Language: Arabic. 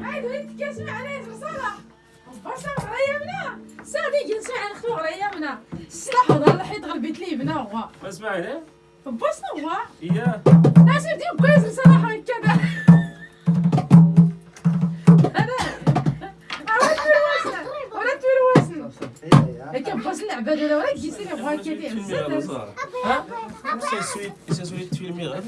عاد وليت كنسمع على ياسر صلاح اصبر صلاح غرايا منا صافي كنسمع على خطو غرايا منا الصلاح وظهر الحيط غلبت ليه بنا هو ما سمع عليه بصنا هو اياه ناس يديهم كويس صلاح هكذا بعد ولا ولا جيسي لي بغا كيدير بزاف ها سي سويت سي سويت فيلمي غير